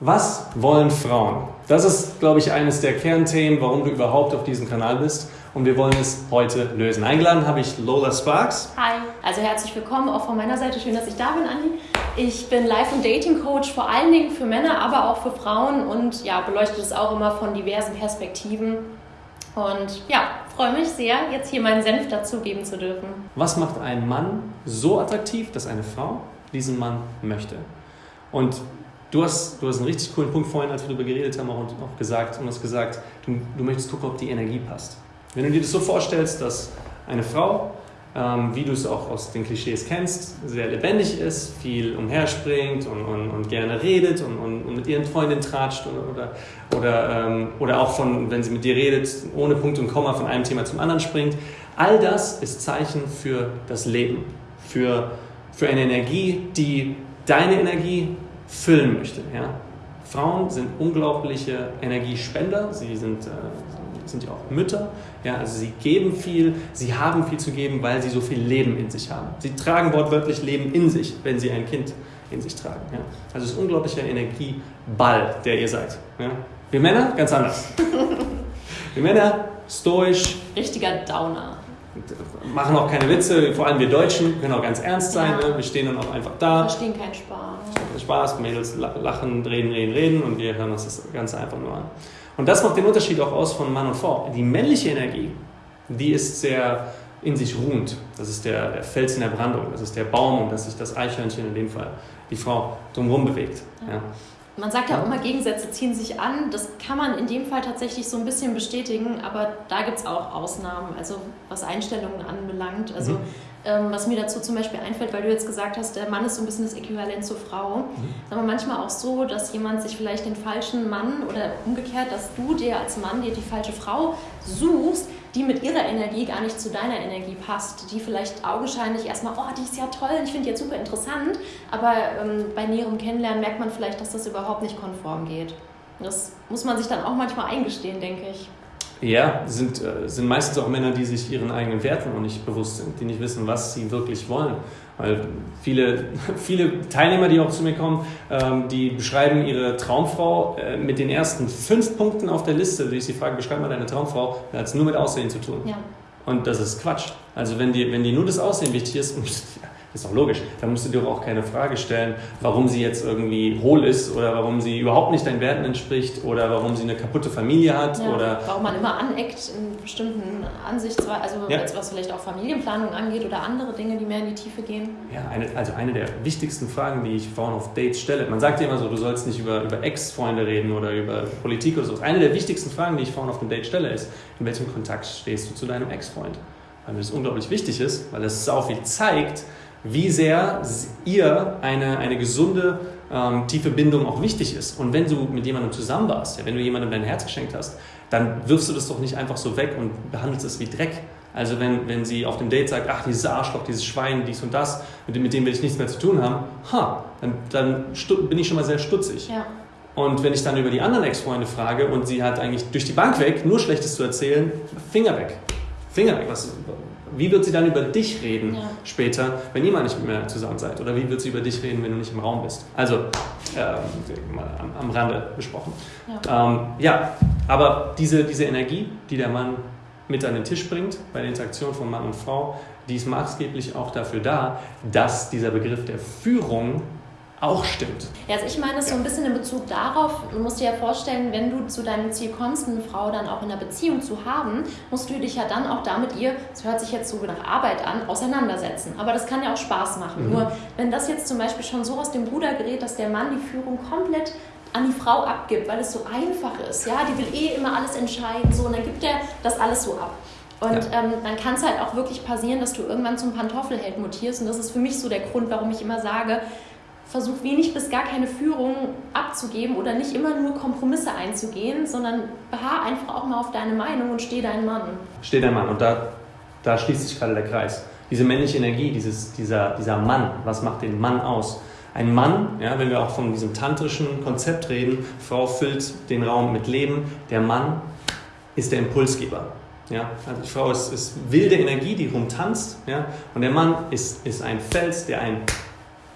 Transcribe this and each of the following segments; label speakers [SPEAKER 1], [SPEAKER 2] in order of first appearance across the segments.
[SPEAKER 1] Was wollen Frauen? Das ist, glaube ich, eines der Kernthemen, warum du überhaupt auf diesem Kanal bist. Und wir wollen es heute lösen. Eingeladen habe ich Lola Sparks.
[SPEAKER 2] Hi, also herzlich willkommen auch von meiner Seite. Schön, dass ich da bin, Andi. Ich bin Life- und Dating-Coach, vor allen Dingen für Männer, aber auch für Frauen und ja, beleuchte es auch immer von diversen Perspektiven. Und ja, freue mich sehr, jetzt hier meinen Senf dazugeben zu dürfen.
[SPEAKER 1] Was macht einen Mann so attraktiv, dass eine Frau diesen Mann möchte? Und Du hast, du hast einen richtig coolen Punkt vorhin, als wir darüber geredet haben, auch, auch gesagt und hast gesagt, du, du möchtest gucken, ob die Energie passt. Wenn du dir das so vorstellst, dass eine Frau, ähm, wie du es auch aus den Klischees kennst, sehr lebendig ist, viel umherspringt und, und, und gerne redet und, und, mit ihren Freundinnen tratscht oder, oder, oder, ähm, oder auch von, wenn sie mit dir redet, ohne Punkt und Komma von einem Thema zum anderen springt. All das ist Zeichen für das Leben, für, für eine Energie, die deine Energie füllen möchte. Ja? Frauen sind unglaubliche Energiespender, sie sind, äh, sind ja auch Mütter, ja? also sie geben viel, sie haben viel zu geben, weil sie so viel Leben in sich haben. Sie tragen wortwörtlich Leben in sich, wenn sie ein Kind in sich tragen. Ja? Also es ist ein unglaublicher Energieball, der ihr seid. Ja? Wir Männer ganz anders. Wir Männer stoisch.
[SPEAKER 2] Richtiger Downer
[SPEAKER 1] machen auch keine Witze, vor allem wir Deutschen können auch ganz ernst sein. Ja. Ne? Wir stehen dann auch einfach da.
[SPEAKER 2] Verstehen keinen Spaß.
[SPEAKER 1] Spaß, Mädels lachen, reden, reden, reden und wir hören uns das Ganze einfach nur an. Und das macht den Unterschied auch aus von Mann und Frau. Die männliche Energie, die ist sehr in sich ruhend. Das ist der, der Fels in der Brandung, das ist der Baum und das ist das Eichhörnchen in dem Fall, die Frau drumherum bewegt. Ja. Ja.
[SPEAKER 2] Man sagt ja auch immer, Gegensätze ziehen sich an. Das kann man in dem Fall tatsächlich so ein bisschen bestätigen, aber da gibt es auch Ausnahmen, also was Einstellungen anbelangt. Also mhm. ähm, was mir dazu zum Beispiel einfällt, weil du jetzt gesagt hast, der Mann ist so ein bisschen das Äquivalent zur Frau. Mhm. Aber manchmal auch so, dass jemand sich vielleicht den falschen Mann oder umgekehrt, dass du dir als Mann dir die falsche Frau suchst, die mit ihrer Energie gar nicht zu deiner Energie passt, die vielleicht augenscheinlich erstmal, oh, die ist ja toll, ich finde die jetzt super interessant, aber ähm, bei näherem Kennenlernen merkt man vielleicht, dass das überhaupt nicht konform geht. Das muss man sich dann auch manchmal eingestehen, denke ich.
[SPEAKER 1] Ja, sind, äh, sind meistens auch Männer, die sich ihren eigenen Werten noch nicht bewusst sind, die nicht wissen, was sie wirklich wollen. Weil viele, viele Teilnehmer, die auch zu mir kommen, ähm, die beschreiben ihre Traumfrau äh, mit den ersten fünf Punkten auf der Liste, die ich sie frage, beschreib mal deine Traumfrau, hat es nur mit Aussehen zu tun. Ja. Und das ist Quatsch. Also wenn dir, wenn dir nur das Aussehen wichtig ist, ist doch logisch. Da musst du dir auch keine Frage stellen, warum sie jetzt irgendwie hohl ist oder warum sie überhaupt nicht deinen Werten entspricht oder warum sie eine kaputte Familie hat ja, oder
[SPEAKER 2] warum man immer aneckt in bestimmten Ansichtsweisen, also ja. was vielleicht auch Familienplanung angeht oder andere Dinge, die mehr in die Tiefe gehen.
[SPEAKER 1] Ja, eine, also eine der wichtigsten Fragen, die ich Frauen auf Dates stelle. Man sagt ja immer so, du sollst nicht über, über Ex-Freunde reden oder über Politik oder so. Eine der wichtigsten Fragen, die ich Frauen auf dem Date stelle, ist, in welchem Kontakt stehst du zu deinem Ex-Freund? Weil mir das unglaublich wichtig ist, weil es auch viel zeigt, wie sehr ihr eine, eine gesunde, ähm, tiefe Bindung auch wichtig ist. Und wenn du mit jemandem zusammen warst, ja, wenn du jemandem dein Herz geschenkt hast, dann wirfst du das doch nicht einfach so weg und behandelst es wie Dreck. Also wenn, wenn sie auf dem Date sagt, ach, dieses Arschloch, dieses Schwein, dies und das, mit dem, mit dem will ich nichts mehr zu tun haben, ha, dann, dann bin ich schon mal sehr stutzig. Ja. Und wenn ich dann über die anderen Ex-Freunde frage und sie hat eigentlich durch die Bank weg nur Schlechtes zu erzählen, Finger weg. Finger weg. Was, wie wird sie dann über dich reden ja. später, wenn ihr mal nicht mehr zusammen seid? Oder wie wird sie über dich reden, wenn du nicht im Raum bist? Also, ähm, mal am, am, Rande besprochen. Ja. Ähm, ja, aber diese, diese Energie, die der Mann mit an den Tisch bringt, bei der Interaktion von Mann und Frau, die ist maßgeblich auch dafür da, dass dieser Begriff der Führung auch stimmt.
[SPEAKER 2] Ja, also ich meine ja. so ein bisschen in Bezug darauf, du musst dir ja vorstellen, wenn du zu deinem Ziel kommst, eine Frau dann auch in einer Beziehung zu haben, musst du dich ja dann auch damit ihr, das hört sich jetzt so nach Arbeit an, auseinandersetzen. Aber das kann ja auch Spaß machen. Mhm. Nur wenn das jetzt zum Beispiel schon so aus dem Ruder gerät, dass der Mann die Führung komplett an die Frau abgibt, weil es so einfach ist, ja, die will eh immer alles entscheiden, so, und dann gibt er das alles so ab. Und ja. ähm, dann kann es halt auch wirklich passieren, dass du irgendwann zum Pantoffelheld mutierst. Und das ist für mich so der Grund, warum ich immer sage, versuch wenig bis gar keine Führung abzugeben oder nicht immer nur Kompromisse einzugehen, sondern beharr einfach auch mal auf deine Meinung und steh dein Mann.
[SPEAKER 1] Steh dein Mann und da, da schließt sich gerade der Kreis. Diese männliche Energie, dieses, dieser, dieser Mann, was macht den Mann aus? Ein Mann, ja, wenn wir auch von diesem tantrischen Konzept reden, Frau füllt den Raum mit Leben, der Mann ist der Impulsgeber. Ja, also die Frau ist, ist wilde Energie, die rumtanzt, ja, und der Mann ist, ist ein Fels, der ein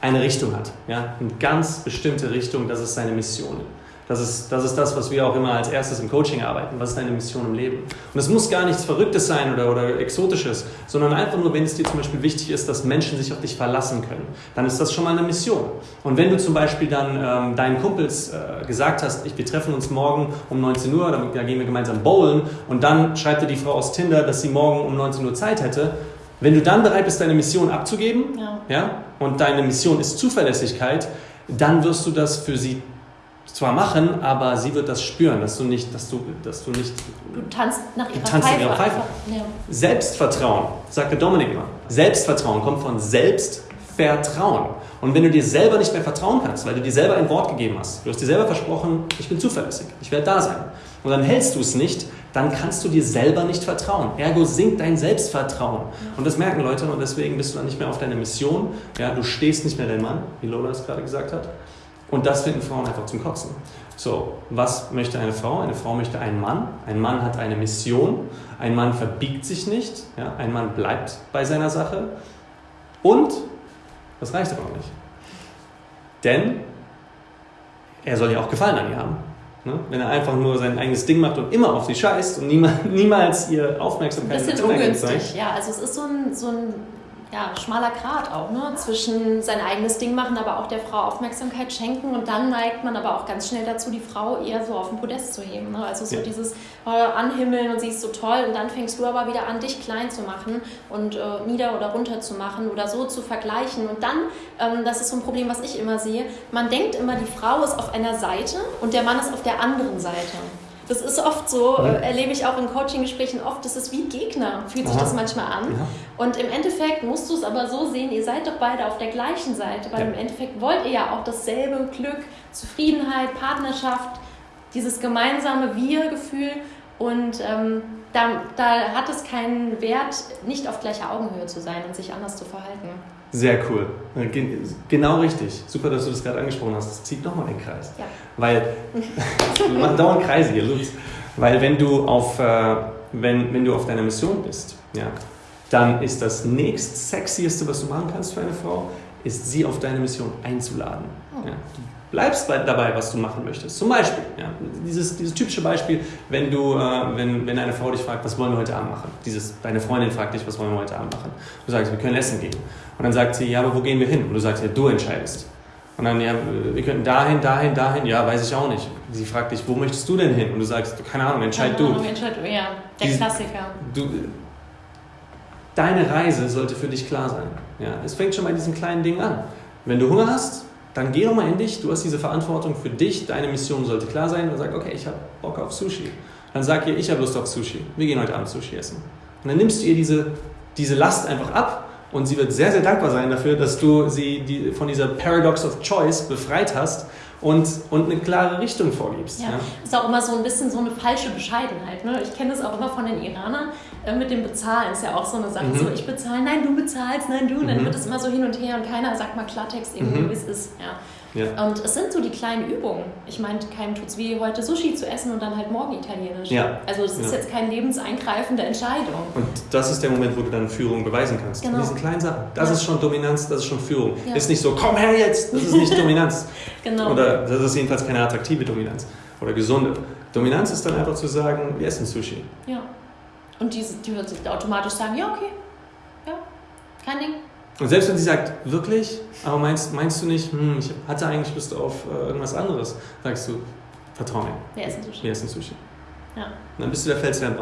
[SPEAKER 1] eine Richtung hat. Ja? Eine ganz bestimmte Richtung, das ist seine Mission. Das ist, das ist das, was wir auch immer als erstes im Coaching arbeiten. Was ist deine Mission im Leben? Und es muss gar nichts Verrücktes sein oder, oder Exotisches, sondern einfach nur, wenn es dir zum Beispiel wichtig ist, dass Menschen sich auf dich verlassen können, dann ist das schon mal eine Mission. Und wenn du zum Beispiel dann ähm, deinen Kumpels äh, gesagt hast, ich, wir treffen uns morgen um 19 Uhr, da, da gehen wir gemeinsam bowlen und dann schreibt dir die Frau aus Tinder, dass sie morgen um 19 Uhr Zeit hätte, wenn du dann bereit bist, deine Mission abzugeben, ja. Ja, und deine Mission ist Zuverlässigkeit, dann wirst du das für sie zwar machen, aber sie wird das spüren, dass du nicht, dass du, dass du nicht.
[SPEAKER 2] Du tanzt nach ihrer
[SPEAKER 1] tanzt
[SPEAKER 2] Pfeife.
[SPEAKER 1] Ihrer Pfeife. Ja. Selbstvertrauen, sagte Dominik immer. Selbstvertrauen kommt von Selbstvertrauen. Und wenn du dir selber nicht mehr vertrauen kannst, weil du dir selber ein Wort gegeben hast, du hast dir selber versprochen, ich bin zuverlässig, ich werde da sein, und dann hältst du es nicht, dann kannst du dir selber nicht vertrauen. Ergo sinkt dein Selbstvertrauen. Und das merken Leute und deswegen bist du dann nicht mehr auf deiner Mission. Ja, du stehst nicht mehr dein Mann, wie Lola es gerade gesagt hat. Und das finden Frauen einfach zum Kotzen. So, was möchte eine Frau? Eine Frau möchte einen Mann. Ein Mann hat eine Mission. Ein Mann verbiegt sich nicht. Ja? Ein Mann bleibt bei seiner Sache. Und, das reicht aber auch nicht. Denn er soll ja auch Gefallen an ihr haben. Ne? Wenn er einfach nur sein eigenes Ding macht und immer auf sie scheißt und niemals, niemals ihr Aufmerksamkeit
[SPEAKER 2] Ein bisschen ungünstig, ja. Also es ist so ein, so ein ja, schmaler Grat auch, ne? zwischen sein eigenes Ding machen, aber auch der Frau Aufmerksamkeit schenken und dann neigt man aber auch ganz schnell dazu, die Frau eher so auf den Podest zu heben. Ne? Also so ja. dieses äh, Anhimmeln und sie ist so toll und dann fängst du aber wieder an, dich klein zu machen und äh, nieder oder runter zu machen oder so zu vergleichen und dann, ähm, das ist so ein Problem, was ich immer sehe, man denkt immer, die Frau ist auf einer Seite und der Mann ist auf der anderen Seite. Das ist oft so, äh, erlebe ich auch in Coaching-Gesprächen oft, das ist wie Gegner, fühlt sich Aha. das manchmal an. Ja. Und im Endeffekt musst du es aber so sehen, ihr seid doch beide auf der gleichen Seite, weil ja. im Endeffekt wollt ihr ja auch dasselbe Glück, Zufriedenheit, Partnerschaft, dieses gemeinsame Wir-Gefühl und ähm, da, da hat es keinen Wert, nicht auf gleicher Augenhöhe zu sein und sich anders zu verhalten.
[SPEAKER 1] Sehr cool. Genau richtig. Super, dass du das gerade angesprochen hast. Das zieht nochmal den Kreis. Ja. Weil, machen dauernd Kreise hier, Lutz. Weil wenn du auf, äh, wenn, wenn du auf deiner Mission bist, ja, dann ist das nächst sexieste, was du machen kannst für eine Frau, ist sie auf deine Mission einzuladen. Oh. Ja. Du bleibst dabei, was du machen möchtest. Zum Beispiel, ja, dieses, dieses typische Beispiel, wenn, du, äh, wenn, wenn eine Frau dich fragt, was wollen wir heute Abend machen? Dieses, deine Freundin fragt dich, was wollen wir heute Abend machen? Du sagst, wir können essen gehen. Und dann sagt sie, ja, aber wo gehen wir hin? Und du sagst, ja, du entscheidest. Und dann, ja, wir könnten dahin, dahin, dahin. Ja, weiß ich auch nicht. Sie fragt dich, wo möchtest du denn hin? Und du sagst, keine Ahnung, entscheid keine Ahnung,
[SPEAKER 2] du. Entscheid du, ja. Der Dies, Klassiker.
[SPEAKER 1] Du, deine Reise sollte für dich klar sein. Ja, es fängt schon bei diesen kleinen Dingen an. Wenn du Hunger hast, dann geh doch mal in dich. Du hast diese Verantwortung für dich. Deine Mission sollte klar sein. Und sag, okay, ich habe Bock auf Sushi. Dann sag ihr, ich habe Lust auf Sushi. Wir gehen heute Abend Sushi essen. Und dann nimmst du ihr diese, diese Last einfach ab und sie wird sehr, sehr dankbar sein dafür, dass du sie die, von dieser Paradox of Choice befreit hast und, und eine klare Richtung vorgibst.
[SPEAKER 2] Ja, ja. ist auch immer so ein bisschen so eine falsche Bescheidenheit. Ne? Ich kenne das auch immer von den Iranern äh, mit dem Bezahlen. Ist ja auch so eine Sache, mhm. so ich bezahle, nein, du bezahlst, nein, du. Und dann mhm. wird es immer so hin und her und keiner sagt mal Klartext irgendwie, mhm. wie es ist. Ja. Ja. Und es sind so die kleinen Übungen. Ich meine, keinem tut es wie heute Sushi zu essen und dann halt morgen Italienisch. Ja. Also es ist ja. jetzt keine lebenseingreifende Entscheidung.
[SPEAKER 1] Und das ist der Moment, wo du dann Führung beweisen kannst. Genau. In diesen kleinen Sachen. Das ja. ist schon Dominanz, das ist schon Führung. Ist nicht so, komm her jetzt, das ist nicht Dominanz. genau. Oder das ist jedenfalls keine attraktive Dominanz oder gesunde. Dominanz ist dann einfach zu sagen, wir essen Sushi.
[SPEAKER 2] Ja. Und die, die wird automatisch sagen, ja, okay. Ja, kein Ding.
[SPEAKER 1] Und selbst wenn sie sagt, wirklich, aber meinst, meinst du nicht, hm, ich hatte eigentlich Lust auf äh, irgendwas anderes, sagst du, vertrau mir.
[SPEAKER 2] Wir essen Sushi.
[SPEAKER 1] Wir essen Sushi. Ja. Und dann bist du der Felswärm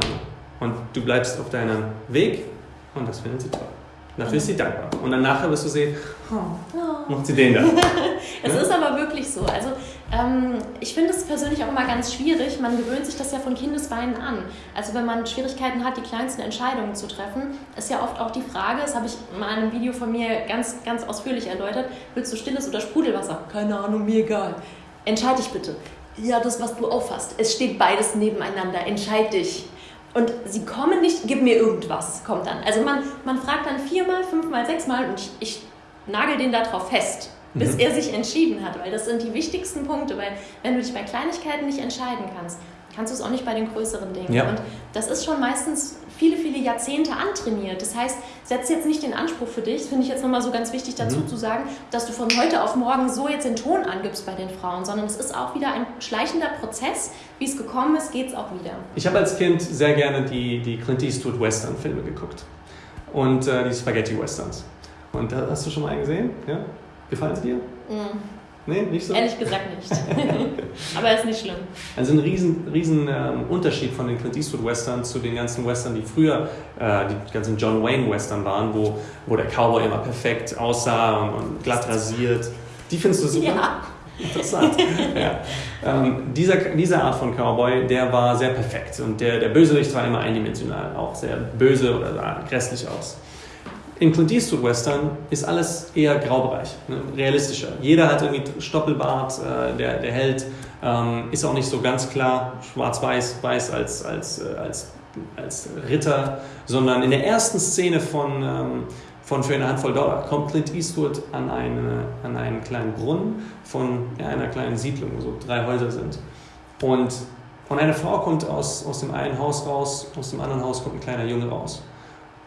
[SPEAKER 1] Und du bleibst auf deinem Weg und das findet sie toll. Dafür ist sie dankbar. Und dann nachher wirst du sehen, oh, macht sie den da.
[SPEAKER 2] es ja? ist aber wirklich so. Also ähm, ich finde es persönlich auch immer ganz schwierig. Man gewöhnt sich das ja von Kindesbeinen an. Also wenn man Schwierigkeiten hat, die kleinsten Entscheidungen zu treffen, ist ja oft auch die Frage, das habe ich in einem Video von mir ganz, ganz ausführlich erläutert, willst du stilles oder Sprudelwasser? Keine Ahnung, mir egal. Entscheide dich bitte. Ja, das, was du auffasst. Es steht beides nebeneinander. Entscheid dich. Und sie kommen nicht, gib mir irgendwas, kommt dann. Also man, man fragt dann viermal, fünfmal, sechsmal und ich, ich nagel den darauf fest, bis mhm. er sich entschieden hat, weil das sind die wichtigsten Punkte, weil wenn du dich bei Kleinigkeiten nicht entscheiden kannst, kannst du es auch nicht bei den größeren Dingen. Ja. Und das ist schon meistens viele, viele Jahrzehnte antrainiert. Das heißt, setz jetzt nicht den Anspruch für dich, finde ich jetzt nochmal so ganz wichtig dazu mhm. zu sagen, dass du von heute auf morgen so jetzt den Ton angibst bei den Frauen, sondern es ist auch wieder ein schleichender Prozess. Wie es gekommen ist, geht es auch wieder.
[SPEAKER 1] Ich habe als Kind sehr gerne die, die Clint Eastwood Western-Filme geguckt und äh, die Spaghetti-Westerns. Und da hast du schon mal einen gesehen? Ja? Gefallen sie dir? Mhm.
[SPEAKER 2] Nee, nicht so? Ehrlich gesagt nicht. Aber ist nicht schlimm.
[SPEAKER 1] Also ein riesen, riesen ähm, Unterschied von den Clint Eastwood Western zu den ganzen Western, die früher äh, die ganzen John Wayne Western waren, wo, wo der Cowboy immer perfekt aussah und, und glatt rasiert. Die findest du super?
[SPEAKER 2] Ja.
[SPEAKER 1] Interessant. ja. ähm, dieser, diese Art von Cowboy, der war sehr perfekt und der, der Bösewicht war immer eindimensional, auch sehr böse oder sah grässlich aus. In Clint Eastwood Western ist alles eher Graubereich, ne? realistischer. Jeder hat irgendwie Stoppelbart, äh, der, der Held ähm, ist auch nicht so ganz klar schwarz-weiß, weiß als, als, äh, als, als Ritter, sondern in der ersten Szene von, ähm, von Für eine Handvoll Dollar kommt Clint Eastwood an, eine, an einen kleinen Brunnen von ja, einer kleinen Siedlung, wo so drei Häuser sind. Und, und eine Frau kommt aus, aus dem einen Haus raus, aus dem anderen Haus kommt ein kleiner Junge raus.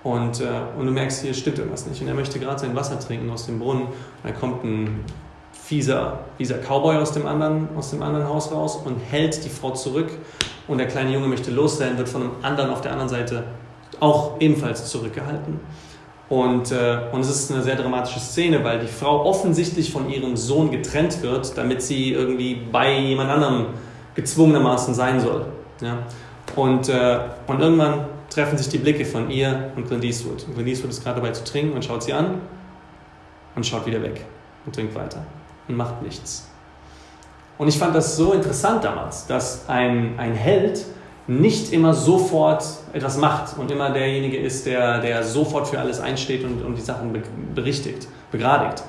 [SPEAKER 1] Und, äh, und du merkst, hier stimmt irgendwas nicht. Und er möchte gerade sein Wasser trinken aus dem Brunnen. Und dann kommt ein fieser, fieser Cowboy aus dem, anderen, aus dem anderen Haus raus und hält die Frau zurück. Und der kleine Junge möchte losrennen, wird von einem anderen auf der anderen Seite auch ebenfalls zurückgehalten. Und, äh, und es ist eine sehr dramatische Szene, weil die Frau offensichtlich von ihrem Sohn getrennt wird, damit sie irgendwie bei jemand anderem gezwungenermaßen sein soll. Ja? Und, äh, und irgendwann treffen sich die Blicke von ihr und Clint Eastwood. Und Clint Eastwood ist gerade dabei zu trinken und schaut sie an und schaut wieder weg und trinkt weiter und macht nichts. Und ich fand das so interessant damals, dass ein, ein Held nicht immer sofort etwas macht und immer derjenige ist, der, der sofort für alles einsteht und, und die Sachen berichtigt, begradigt.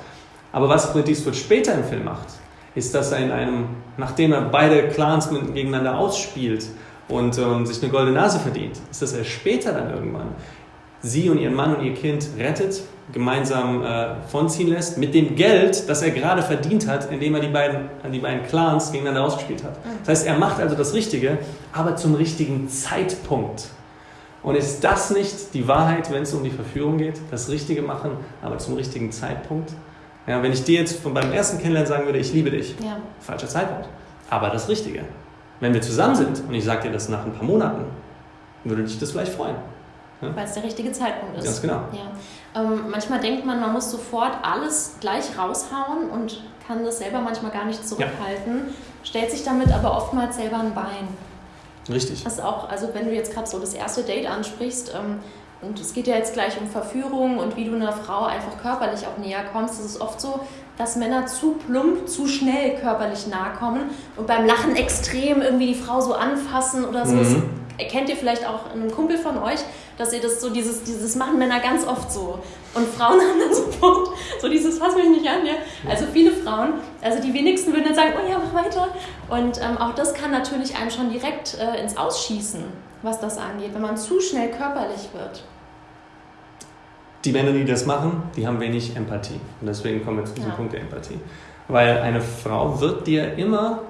[SPEAKER 1] Aber was Clint Eastwood später im Film macht, ist, dass er in einem, nachdem er beide Clans gegeneinander ausspielt, und ähm, sich eine goldene Nase verdient, ist, dass er später dann irgendwann sie und ihren Mann und ihr Kind rettet, gemeinsam äh, vonziehen lässt, mit dem Geld, das er gerade verdient hat, indem er die beiden, die beiden Clans gegeneinander ausgespielt hat. Das heißt, er macht also das Richtige, aber zum richtigen Zeitpunkt. Und ist das nicht die Wahrheit, wenn es um die Verführung geht? Das Richtige machen, aber zum richtigen Zeitpunkt? Ja, wenn ich dir jetzt von beim ersten Kennenlernen sagen würde, ich liebe dich, ja. falscher Zeitpunkt, aber das Richtige. Wenn wir zusammen sind und ich sage dir das nach ein paar Monaten, würde dich das vielleicht freuen.
[SPEAKER 2] Ja? Weil es der richtige Zeitpunkt ist.
[SPEAKER 1] Ganz genau.
[SPEAKER 2] Ja. Ähm, manchmal denkt man, man muss sofort alles gleich raushauen und kann das selber manchmal gar nicht zurückhalten, ja. stellt sich damit aber oftmals selber ein Bein.
[SPEAKER 1] Richtig.
[SPEAKER 2] Das auch, also wenn du jetzt gerade so das erste Date ansprichst, ähm, und es geht ja jetzt gleich um Verführung und wie du einer Frau einfach körperlich auch näher kommst. Es ist oft so, dass Männer zu plump, zu schnell körperlich nahe kommen und beim Lachen extrem irgendwie die Frau so anfassen oder so. Mhm. Das erkennt ihr vielleicht auch einen Kumpel von euch, dass ihr das so, dieses, dieses machen Männer ganz oft so. Und Frauen haben dann sofort so dieses, fass mich nicht an, ja. Also viele Frauen, also die wenigsten würden dann sagen, oh ja, mach weiter. Und ähm, auch das kann natürlich einem schon direkt äh, ins Ausschießen, was das angeht, wenn man zu schnell körperlich wird
[SPEAKER 1] die Männer, die das machen, die haben wenig Empathie. Und deswegen kommen wir zu diesem ja. Punkt der Empathie. Weil eine Frau wird dir immer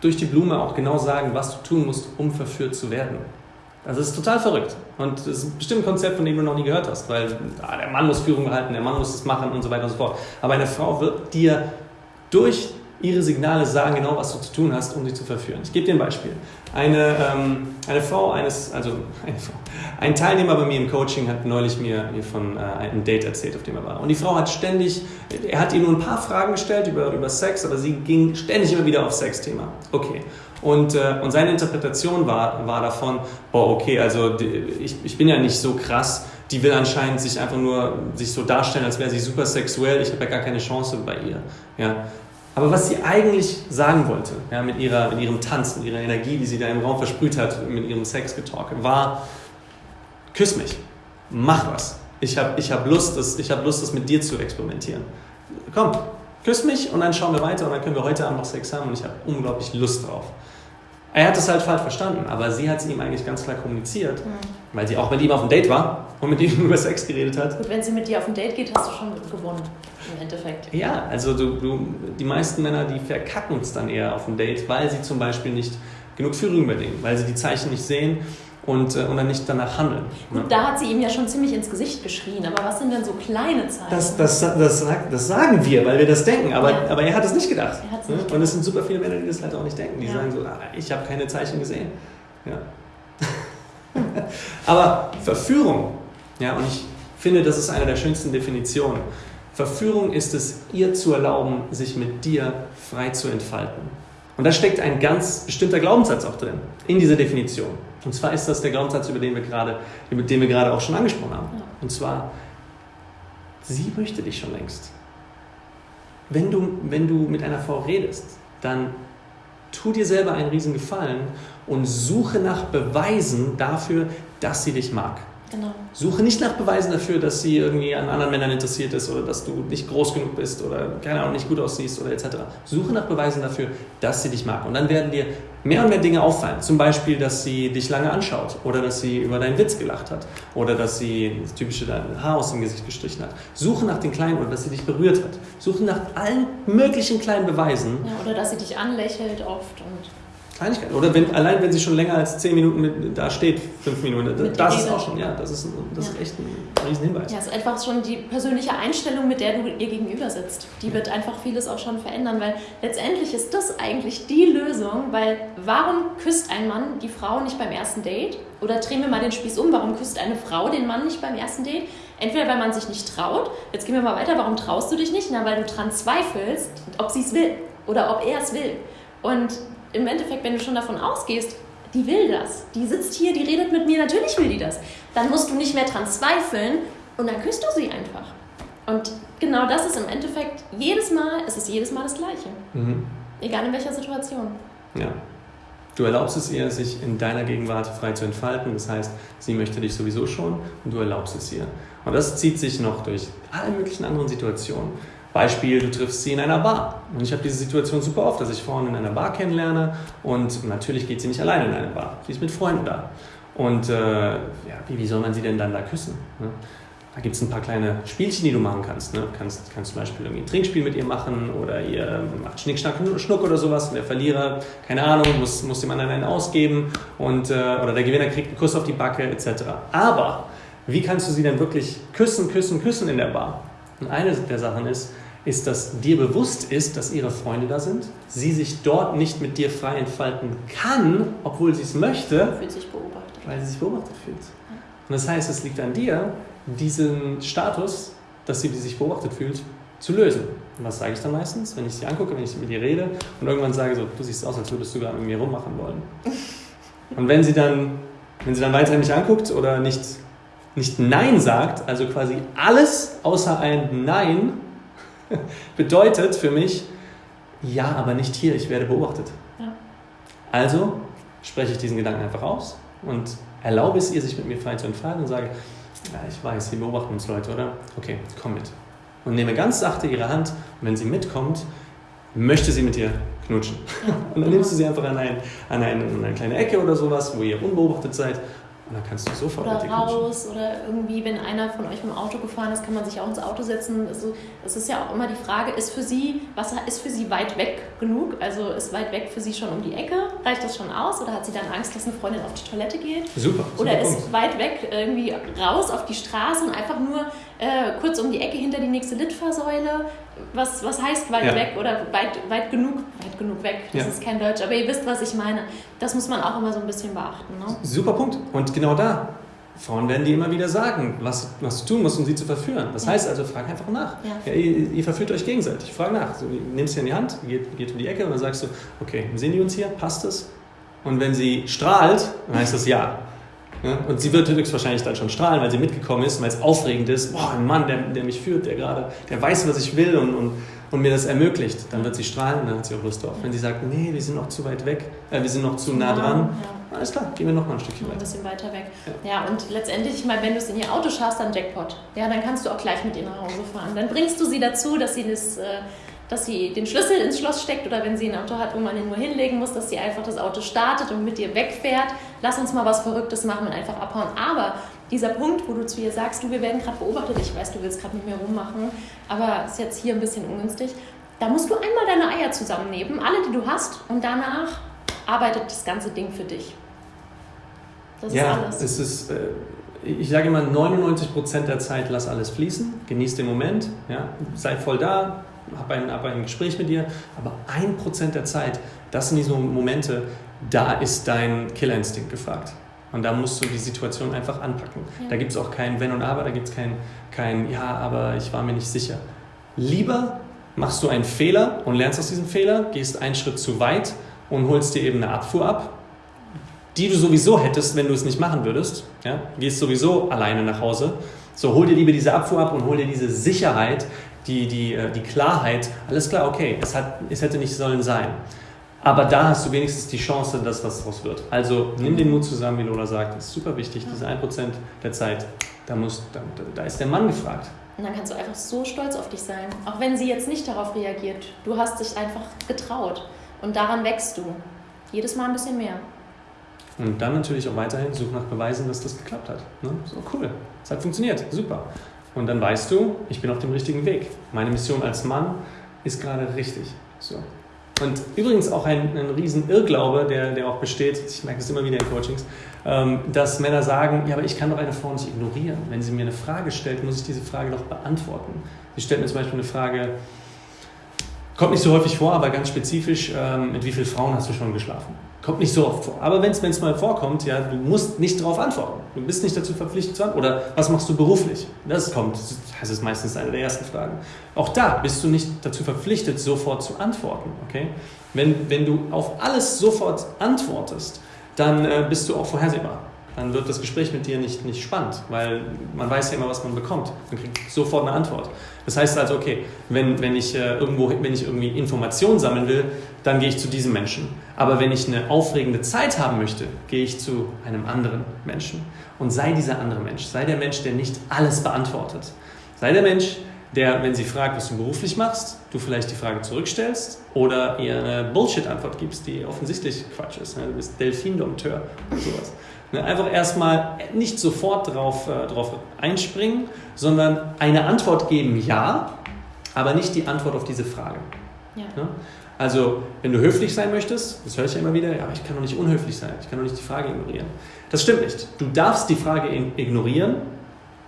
[SPEAKER 1] durch die Blume auch genau sagen, was du tun musst, um verführt zu werden. Also es ist total verrückt. Und das ist bestimmt ein Konzept, von dem du noch nie gehört hast, weil ah, der Mann muss Führung halten, der Mann muss es machen und so weiter und so fort. Aber eine Frau wird dir durch ihre Signale sagen genau, was du zu tun hast, um sie zu verführen. Ich gebe dir ein Beispiel. Eine, ähm, eine Frau eines, also eine Frau, ein Teilnehmer bei mir im Coaching hat neulich mir, von äh, einem Date erzählt, auf dem er war. Und die Frau hat ständig, er hat ihr nur ein paar Fragen gestellt über, über Sex, aber sie ging ständig immer wieder auf Sexthema. Okay. Und, äh, und seine Interpretation war, war davon, boah, okay, also ich, ich bin ja nicht so krass, die will anscheinend sich einfach nur sich so darstellen, als wäre sie super sexuell, ich habe ja gar keine Chance bei ihr. Ja. Aber was sie eigentlich sagen wollte, ja, mit, ihrer, mit ihrem Tanz, mit ihrer Energie, die sie da im Raum versprüht hat, mit ihrem Sexgetalk, war, küss mich, mach was. Ich habe ich hab Lust, das, hab Lust, das mit dir zu experimentieren. Komm, küss mich und dann schauen wir weiter und dann können wir heute Abend noch Sex haben und ich habe unglaublich Lust drauf. Er hat es halt falsch verstanden, aber sie hat es ihm eigentlich ganz klar kommuniziert, mhm. weil sie auch mit ihm auf dem Date war und mit ihm über Sex geredet hat.
[SPEAKER 2] Gut, wenn sie mit dir auf dem Date geht, hast du schon gewonnen, im Endeffekt.
[SPEAKER 1] Ja, also du, du, die meisten Männer, die verkacken es dann eher auf dem Date, weil sie zum Beispiel nicht genug Führung übernehmen, weil sie die Zeichen nicht sehen und, äh, und dann nicht danach handeln.
[SPEAKER 2] Gut, da hat sie ihm ja schon ziemlich ins Gesicht geschrien, aber was sind denn so kleine Zeichen?
[SPEAKER 1] Das, das, das, das sagen wir, weil wir das denken, aber, ja. aber er hat es nicht gedacht.
[SPEAKER 2] Er
[SPEAKER 1] ne?
[SPEAKER 2] nicht
[SPEAKER 1] Und es sind super viele Männer, die das halt auch nicht denken. Die
[SPEAKER 2] Ja.
[SPEAKER 1] sagen so, ah, ich habe keine Zeichen gesehen. Ja. aber Verführung, ja, und ich finde, das ist eine der schönsten Definitionen. Verführung ist es, ihr zu erlauben, sich mit dir frei zu entfalten. Und da steckt ein ganz bestimmter Glaubenssatz auch drin, in dieser Definition. Und zwar ist das der Glaubenssatz, über den wir gerade, über den wir gerade auch schon angesprochen haben. Und zwar, sie möchte dich schon längst. Wenn du, wenn du mit einer Frau redest, dann tu dir selber einen riesen Gefallen und suche nach Beweisen dafür, dass sie dich mag.
[SPEAKER 2] Genau.
[SPEAKER 1] Suche nicht nach Beweisen dafür, dass sie irgendwie an anderen Männern interessiert ist oder dass du nicht groß genug bist oder keine Ahnung, nicht gut aussiehst oder etc. Suche nach Beweisen dafür, dass sie dich mag. Und dann werden dir mehr und mehr Dinge auffallen. Zum Beispiel, dass sie dich lange anschaut oder dass sie über deinen Witz gelacht hat oder dass sie das typische dein Haar aus dem Gesicht gestrichen hat. Suche nach den kleinen oder dass sie dich berührt hat. Suche nach allen möglichen kleinen Beweisen.
[SPEAKER 2] Ja, oder dass sie dich anlächelt oft und
[SPEAKER 1] Kleinigkeiten. Oder wenn, allein wenn sie schon länger als 10 Minuten mit, da steht, 5 Minuten,
[SPEAKER 2] Mit
[SPEAKER 1] das, ist auch schon, ja, das ist, ein, das
[SPEAKER 2] Ja.
[SPEAKER 1] ist echt ein Riesenhinweis.
[SPEAKER 2] ja, es ist einfach schon die persönliche Einstellung, mit der du ihr gegenüber sitzt. Die wird einfach vieles auch schon verändern, weil letztendlich ist das eigentlich die Lösung, weil warum küsst ein Mann die Frau nicht beim ersten Date? Oder drehen wir mal den Spieß um, warum küsst eine Frau den Mann nicht beim ersten Date? Entweder weil man sich nicht traut, jetzt gehen wir mal weiter, warum traust du dich nicht? Na, weil du dran zweifelst, ob sie es will oder ob er es will. Und im Endeffekt, wenn du schon davon ausgehst, die will das, die sitzt hier, die redet mit mir, natürlich will die das, dann musst du nicht mehr dran zweifeln und dann küsst du sie einfach. Und genau das ist im Endeffekt jedes Mal, es ist jedes Mal das Gleiche.
[SPEAKER 1] Mhm.
[SPEAKER 2] Egal in welcher Situation.
[SPEAKER 1] Ja. Du erlaubst es ihr, sich in deiner Gegenwart frei zu entfalten. Das heißt, sie möchte dich sowieso schon und du erlaubst es ihr. Und das zieht sich noch durch alle möglichen anderen Situationen. Beispiel, du triffst sie in einer Bar. Und ich habe diese Situation super oft, dass ich Frauen in einer Bar kennenlerne und natürlich geht sie nicht alleine in eine Bar. Sie ist mit Freunden da. Und äh, ja, wie, wie soll man sie denn dann da küssen? Ne? Da gibt es ein paar kleine Spielchen, die du machen kannst. Ne? Du kannst, kannst zum Beispiel irgendwie ein Trinkspiel mit ihr machen oder ihr macht Schnick, Schnack, Schnuck oder sowas. Und der Verlierer, keine Ahnung, muss, muss dem anderen einen ausgeben und, äh, oder der Gewinner kriegt einen Kuss auf die Backe etc. Aber wie kannst du sie denn wirklich küssen, küssen, küssen in der Bar? Und eine der Sachen ist, ist, dass dir bewusst ist, dass ihre Freunde da sind, sie sich dort nicht mit dir frei entfalten kann, obwohl sie es möchte,
[SPEAKER 2] Fühlt sich beobachtet.
[SPEAKER 1] weil sie sich beobachtet fühlt. Und das heißt, es liegt an dir, diesen Status, dass sie sich beobachtet fühlt, zu lösen. Und was sage ich dann meistens, wenn ich sie angucke, wenn ich mit ihr rede und irgendwann sage so, du siehst aus, als würdest du gerade mit mir rummachen wollen. Und wenn sie dann, wenn sie dann weiterhin mich anguckt oder nicht, nicht Nein sagt, also quasi alles außer ein Nein, bedeutet für mich, ja, aber nicht hier, ich werde beobachtet.
[SPEAKER 2] Ja.
[SPEAKER 1] Also spreche ich diesen Gedanken einfach aus und erlaube es ihr, sich mit mir frei zu entfalten und sage, ja, ich weiß, Sie beobachten uns Leute, oder? Okay, komm mit. Und nehme ganz sachte ihre Hand und wenn sie mitkommt, möchte sie mit dir knutschen. Und dann nimmst du sie einfach an, ein, an, eine, an eine kleine Ecke oder sowas, wo ihr unbeobachtet seid und dann kannst du sofort
[SPEAKER 2] Oder
[SPEAKER 1] mit
[SPEAKER 2] raus oder irgendwie, wenn einer von euch im Auto gefahren ist, kann man sich auch ins Auto setzen. Also, es ist ja auch immer die Frage, ist für sie, was ist für sie weit weg genug? Also ist weit weg für sie schon um die Ecke? Reicht das schon aus? Oder hat sie dann Angst, dass eine Freundin auf die Toilette geht?
[SPEAKER 1] Super.
[SPEAKER 2] Oder
[SPEAKER 1] super
[SPEAKER 2] ist
[SPEAKER 1] Punkt.
[SPEAKER 2] weit weg irgendwie raus auf die Straße und einfach nur äh, kurz um die Ecke hinter die nächste Litfaßsäule? Was, was heißt weit
[SPEAKER 1] Ja.
[SPEAKER 2] weg oder weit, weit genug? Weit genug weg, das
[SPEAKER 1] Ja.
[SPEAKER 2] ist kein Deutsch, aber ihr wisst, was ich meine. Das muss man auch immer so ein bisschen beachten. Ne?
[SPEAKER 1] Super Punkt. Und genau da, Frauen werden dir immer wieder sagen, was, was du tun musst, um sie zu verführen. Das
[SPEAKER 2] Ja.
[SPEAKER 1] heißt also, frag einfach nach.
[SPEAKER 2] Ja.
[SPEAKER 1] ihr, ihr verführt euch gegenseitig. Frag nach. So, nimmst sie in die Hand, geht, geht um die Ecke und dann sagst du, okay, sehen die uns hier? Passt es? Und wenn sie strahlt, dann heißt das ja. Ja, Und sie wird höchstwahrscheinlich dann schon strahlen, weil sie mitgekommen ist, weil es aufregend ist. Boah, ein Mann, der, der mich führt, der gerade, der weiß, was ich will und, und, und mir das ermöglicht. Dann wird sie strahlen dann hat sie auch Lust drauf. Wenn sie sagt, nee, wir sind noch zu weit weg, äh, wir sind noch zu nah dran,
[SPEAKER 2] Ja.
[SPEAKER 1] alles klar, gehen wir noch mal ein Stückchen
[SPEAKER 2] Ein
[SPEAKER 1] weiter.
[SPEAKER 2] bisschen weiter weg. Ja. und letztendlich, ich meine, wenn du es in ihr Auto schaffst, dann Jackpot. Ja, dann kannst du auch gleich mit ihr nach Hause fahren. Dann bringst du sie dazu, dass sie, das, äh, dass sie den Schlüssel ins Schloss steckt oder wenn sie ein Auto hat, wo man ihn nur hinlegen muss, dass sie einfach das Auto startet und mit dir wegfährt. Lass uns mal was Verrücktes machen und einfach abhauen. Aber dieser Punkt, wo du zu ihr sagst, du, wir werden gerade beobachtet, ich weiß, du willst gerade mit mir rummachen, aber ist jetzt hier ein bisschen ungünstig. Da musst du einmal deine Eier zusammennehmen, alle, die du hast, und danach arbeitet das ganze Ding für dich. Das
[SPEAKER 1] ja,
[SPEAKER 2] ist alles.
[SPEAKER 1] Es ist, äh, ich sage immer, 99% der Zeit lass alles fließen, genieß den Moment, ja, sei voll da, hab ein, hab ein Gespräch mit dir, aber 1% der Zeit, das sind diese Momente, da ist dein Killerinstinkt gefragt. Und da musst du die Situation einfach anpacken. Ja. Da gibt es auch kein Wenn und Aber, da gibt es kein, kein Ja, aber ich war mir nicht sicher. Lieber machst du einen Fehler und lernst aus diesem Fehler, gehst einen Schritt zu weit und holst dir eben eine Abfuhr ab, die du sowieso hättest, wenn du es nicht machen würdest. Ja? Gehst sowieso alleine nach Hause. So, hol dir lieber diese Abfuhr ab und hol dir diese Sicherheit, die, die, äh, die Klarheit. Alles klar, okay, es, hat, es hätte nicht sollen sein. Aber da hast du wenigstens die Chance, dass was draus wird. Also nimm den Mut zusammen, wie Lola sagt. Das ist super wichtig. Diese 1% der Zeit, da, muss, da, da ist der Mann gefragt.
[SPEAKER 2] Und dann kannst du einfach so stolz auf dich sein. Auch wenn sie jetzt nicht darauf reagiert. Du hast dich einfach getraut. Und daran wächst du. Jedes Mal ein bisschen mehr.
[SPEAKER 1] Und dann natürlich auch weiterhin such nach Beweisen, dass das geklappt hat. Ne? So cool. Es hat funktioniert. Super. Und dann weißt du, ich bin auf dem richtigen Weg. Meine Mission als Mann ist gerade richtig. So. Und übrigens auch ein, ein riesen Irrglaube, der, der auch besteht, ich merke es immer wieder in Coachings, ähm, dass Männer sagen, ja, aber ich kann doch eine Frau nicht ignorieren. Wenn sie mir eine Frage stellt, muss ich diese Frage doch beantworten. Sie stellt mir zum Beispiel eine Frage, kommt nicht so häufig vor, aber ganz spezifisch, ähm, mit wie vielen Frauen hast du schon geschlafen? Kommt nicht so oft vor. Aber wenn es mal vorkommt, ja, du musst nicht darauf antworten. Du bist nicht dazu verpflichtet zu antworten. Oder was machst du beruflich? Das kommt, das ist meistens eine der ersten Fragen. Auch da bist du nicht dazu verpflichtet, sofort zu antworten. Okay? Wenn, wenn du auf alles sofort antwortest, dann äh, bist du auch vorhersehbar dann wird das Gespräch mit dir nicht, nicht spannend, weil man weiß ja immer, was man bekommt. Man kriegt sofort eine Antwort. Das heißt also, okay, wenn, wenn, ich, äh, irgendwo, wenn ich irgendwie Informationen sammeln will, dann gehe ich zu diesem Menschen. Aber wenn ich eine aufregende Zeit haben möchte, gehe ich zu einem anderen Menschen. Und sei dieser andere Mensch. Sei der Mensch, der nicht alles beantwortet. Sei der Mensch, der, wenn sie fragt, was du beruflich machst, du vielleicht die Frage zurückstellst oder ihr eine Bullshit-Antwort gibst, die offensichtlich Quatsch ist. Du bist Delfin-Dompteur oder sowas. Ne, einfach erstmal nicht sofort darauf äh, drauf einspringen, sondern eine Antwort geben, ja, aber nicht die Antwort auf diese Frage. Ja. Ne? Also, wenn du höflich sein möchtest, das höre ich ja immer wieder, ja, aber ich kann doch nicht unhöflich sein, ich kann doch nicht die Frage ignorieren. Das stimmt nicht. Du darfst die Frage ignorieren,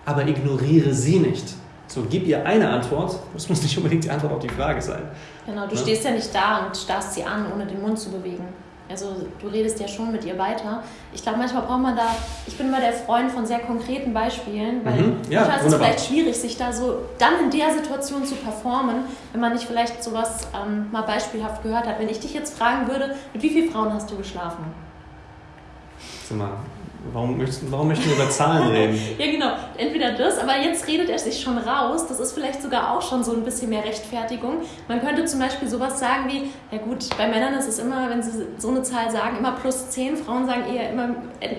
[SPEAKER 1] aber ignoriere sie nicht. So, gib ihr eine Antwort, das muss nicht unbedingt die Antwort auf die Frage sein.
[SPEAKER 2] Genau, du ne? stehst ja nicht da und starrst sie an, ohne den Mund zu bewegen. Also du redest ja schon mit ihr weiter. Ich glaube, manchmal braucht man da, ich bin immer der Freund von sehr konkreten Beispielen, weil mhm. ja, manchmal ist es vielleicht schwierig, sich da so dann in der Situation zu performen, wenn man nicht vielleicht sowas ähm, mal beispielhaft gehört hat. Wenn ich dich jetzt fragen würde, mit wie vielen Frauen hast du geschlafen?
[SPEAKER 1] Mal, Warum möchten, warum möchten wir über Zahlen reden?
[SPEAKER 2] ja, genau. Entweder das, aber jetzt redet er sich schon raus. Das ist vielleicht sogar auch schon so ein bisschen mehr Rechtfertigung. Man könnte zum Beispiel sowas sagen wie, ja gut, bei Männern ist es immer, wenn sie so eine Zahl sagen, immer plus 10. Frauen sagen eher immer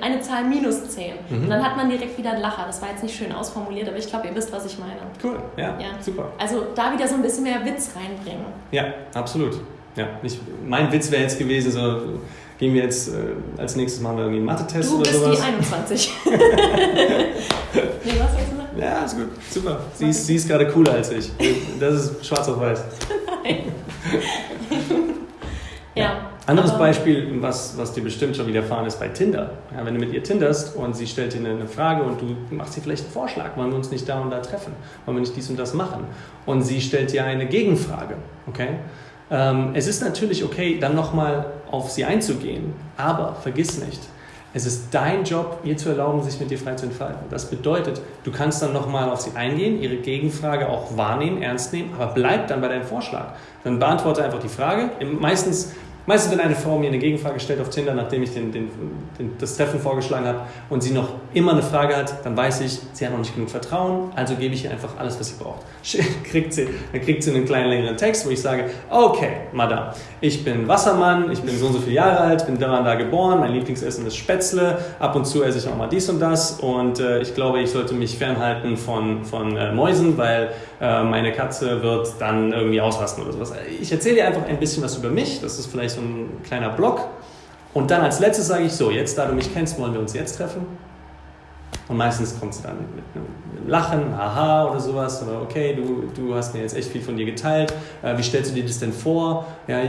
[SPEAKER 2] eine Zahl minus 10. Mhm. Und dann hat man direkt wieder einen Lacher. Das war jetzt nicht schön ausformuliert, aber ich glaube, ihr wisst, was ich meine.
[SPEAKER 1] Cool, ja, ja, super.
[SPEAKER 2] Also da wieder so ein bisschen mehr Witz reinbringen.
[SPEAKER 1] Ja, absolut. Ja, nicht, mein Witz wäre jetzt gewesen, so gehen wir jetzt äh, als nächstes mal irgendwie einen Mathe-Test oder sowas.
[SPEAKER 2] Du bist die 21. nee,
[SPEAKER 1] was hast du noch? Ja, ist gut, super. Sie ist, sie ist gerade cooler als ich. Das ist schwarz auf weiß. Nein. ja. ja. Anderes Beispiel, was, was dir bestimmt schon widerfahren ist bei Tinder. Ja, wenn du mit ihr tinderst und sie stellt dir eine, eine Frage und du machst ihr vielleicht einen Vorschlag, wollen wir uns nicht da und da treffen, wollen wir nicht dies und das machen. Und sie stellt dir eine Gegenfrage, okay? Ähm, es ist natürlich okay, dann nochmal auf sie einzugehen, aber vergiss nicht, es ist dein Job, ihr zu erlauben, sich mit dir frei zu entfalten. Das bedeutet, du kannst dann nochmal auf sie eingehen, ihre Gegenfrage auch wahrnehmen, ernst nehmen, aber bleib dann bei deinem Vorschlag. Dann beantworte einfach die Frage. Meistens Meistens, wenn eine Frau mir eine Gegenfrage stellt auf Tinder, nachdem ich den, den, den, das Treffen vorgeschlagen habe und sie noch immer eine Frage hat, dann weiß ich, sie hat noch nicht genug Vertrauen, also gebe ich ihr einfach alles, was sie braucht. kriegt sie, dann kriegt sie einen kleinen längeren Text, wo ich sage, okay, Madame, ich bin Wassermann, ich bin so und so viele Jahre alt, bin da und da geboren, mein Lieblingsessen ist Spätzle, ab und zu esse ich auch mal dies und das und äh, ich glaube, ich sollte mich fernhalten von, von äh, Mäusen, weil äh, meine Katze wird dann irgendwie ausrasten oder sowas. Ich erzähle dir einfach ein bisschen was über mich, das ist vielleicht so ein kleiner Block. Und dann als letztes sage ich so, jetzt da du mich kennst, wollen wir uns jetzt treffen. Und meistens kommt es dann mit einem Lachen, haha oder sowas, oder okay, du, du hast mir jetzt echt viel von dir geteilt, äh, wie stellst du dir das denn vor? Ja,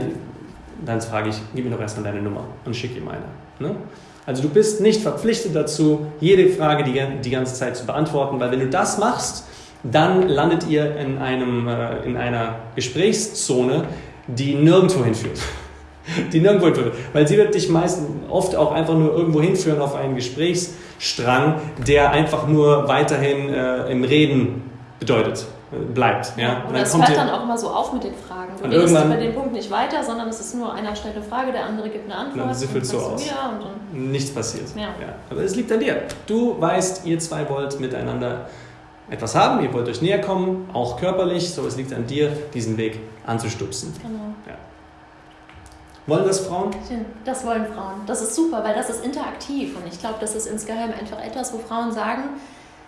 [SPEAKER 1] dann frage ich, gib mir doch erstmal deine Nummer und schick ihm eine. Ne? Also du bist nicht verpflichtet dazu, jede Frage die, die ganze Zeit zu beantworten, weil wenn du das machst, dann landet ihr in, einem, äh, in einer Gesprächszone, die nirgendwo hinführt. Die nirgendwo hinführt. Weil sie wird dich meistens oft auch einfach nur irgendwo hinführen auf einen Gesprächsstrang, der einfach nur weiterhin äh, im Reden bedeutet bleibt. Ja?
[SPEAKER 2] Und, und es hört dann auch immer so auf mit den Fragen. Du redest über den Punkt nicht weiter, sondern es ist nur einer stellt eine Frage, der andere gibt eine Antwort.
[SPEAKER 1] Dann siffelt so aus. Und Nichts passiert. Ja. ja. Aber es liegt an dir. Du weißt, ihr zwei wollt miteinander etwas haben, ihr wollt euch näher kommen, auch körperlich, so es liegt an dir, diesen Weg anzustupsen. Genau. Ja. Wollen das Frauen?
[SPEAKER 2] Das wollen Frauen. Das ist super, weil das ist interaktiv und ich glaube, das ist insgeheim einfach etwas, wo Frauen sagen,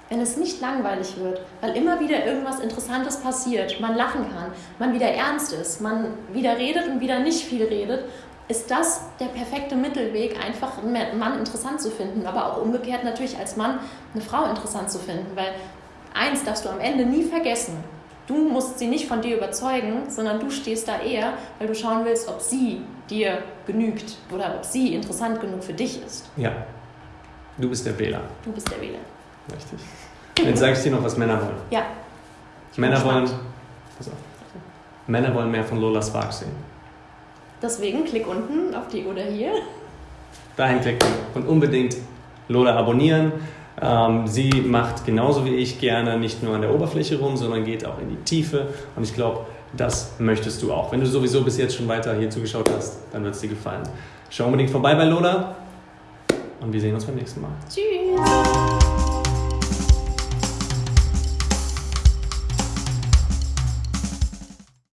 [SPEAKER 2] wenn es nicht langweilig wird, weil immer wieder irgendwas Interessantes passiert, man lachen kann, man wieder ernst ist, man wieder redet und wieder nicht viel redet, ist das der perfekte Mittelweg, einfach einen Mann interessant zu finden, aber auch umgekehrt natürlich als Mann eine Frau interessant zu finden, weil eins darfst du am Ende nie vergessen. Du musst sie nicht von dir überzeugen, sondern du stehst da eher, weil du schauen willst, ob sie dir genügt oder ob sie interessant genug für dich ist.
[SPEAKER 1] Ja, du bist der Wähler.
[SPEAKER 2] Du bist der Wähler.
[SPEAKER 1] Richtig. Jetzt sage ich dir noch, was Männer wollen.
[SPEAKER 2] Ja.
[SPEAKER 1] Männer wollen, pass auf. Männer wollen mehr von Lola Spark sehen.
[SPEAKER 2] Deswegen klick unten auf die oder hier.
[SPEAKER 1] Dahin klicken und unbedingt Lola abonnieren. Ähm, sie macht genauso wie ich gerne nicht nur an der Oberfläche rum, sondern geht auch in die Tiefe. Und ich glaube, das möchtest du auch. Wenn du sowieso bis jetzt schon weiter hier zugeschaut hast, dann wird es dir gefallen. Schau unbedingt vorbei bei Lola und wir sehen uns beim nächsten Mal.
[SPEAKER 2] Tschüss.